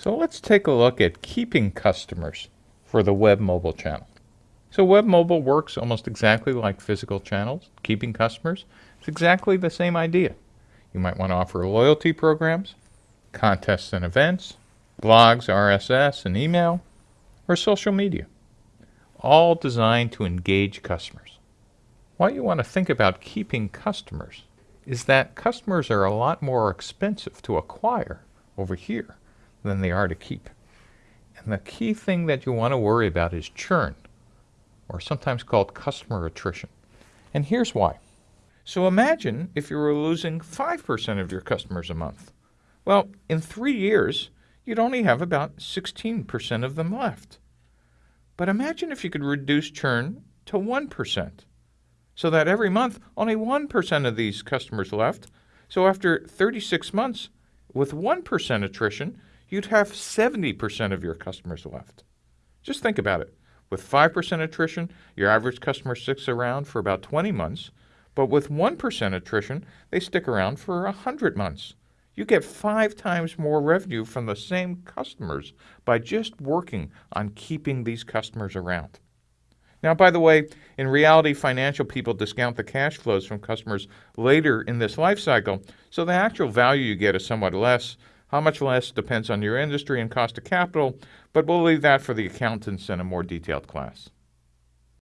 So let's take a look at keeping customers for the web mobile channel. So web mobile works almost exactly like physical channels. Keeping customers, it's exactly the same idea. You might want to offer loyalty programs, contests and events, blogs, RSS, and email, or social media, all designed to engage customers. What you want to think about keeping customers is that customers are a lot more expensive to acquire over here than they are to keep. And the key thing that you want to worry about is churn, or sometimes called customer attrition. And here's why. So imagine if you were losing 5% of your customers a month. Well, in three years, you'd only have about 16% of them left. But imagine if you could reduce churn to 1%, so that every month only 1% of these customers left. So after 36 months, with 1% attrition, you'd have 70% of your customers left. Just think about it. With 5% attrition, your average customer sticks around for about 20 months, but with 1% attrition, they stick around for 100 months. You get five times more revenue from the same customers by just working on keeping these customers around. Now, by the way, in reality, financial people discount the cash flows from customers later in this life cycle, so the actual value you get is somewhat less, how much less depends on your industry and cost of capital, but we'll leave that for the accountants in a more detailed class.